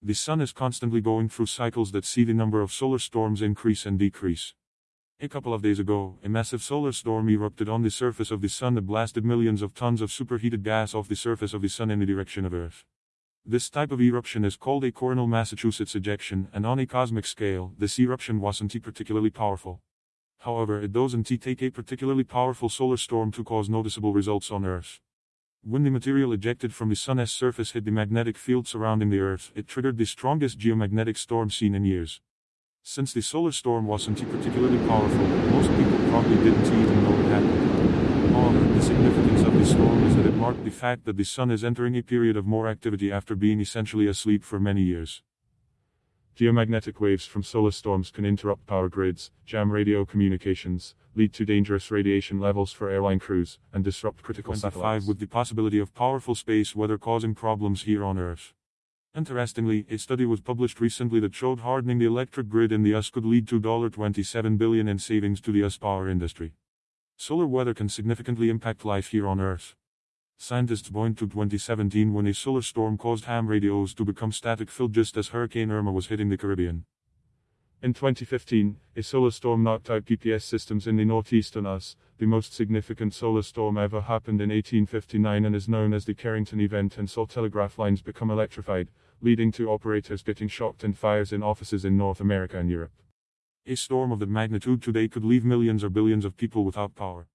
The sun is constantly going through cycles that see the number of solar storms increase and decrease. A couple of days ago, a massive solar storm erupted on the surface of the sun that blasted millions of tons of superheated gas off the surface of the sun in the direction of Earth. This type of eruption is called a coronal mass ejection, and on a cosmic scale, this eruption wasn't particularly powerful. However, it doesn't take a particularly powerful solar storm to cause noticeable results on Earth. When the material ejected from the Sun's surface hit the magnetic field surrounding the Earth, it triggered the strongest geomagnetic storm seen in years. Since the solar storm wasn't particularly powerful, most people probably didn't even know it happened. However, the significance of the storm is that it marked the fact that the Sun is entering a period of more activity after being essentially asleep for many years. Geomagnetic waves from solar storms can interrupt power grids, jam radio communications, lead to dangerous radiation levels for airline crews, and disrupt critical 25 satellites. with the possibility of powerful space weather causing problems here on Earth. Interestingly, a study was published recently that showed hardening the electric grid in the US could lead to 27 billion in savings to the US power industry. Solar weather can significantly impact life here on Earth. Scientists point to 2017 when a solar storm caused ham radios to become static filled just as Hurricane Irma was hitting the Caribbean. In 2015, a solar storm knocked out GPS systems in the northeastern US. The most significant solar storm ever happened in 1859 and is known as the Carrington event and saw telegraph lines become electrified, leading to operators getting shocked and fires in offices in North America and Europe. A storm of that magnitude today could leave millions or billions of people without power.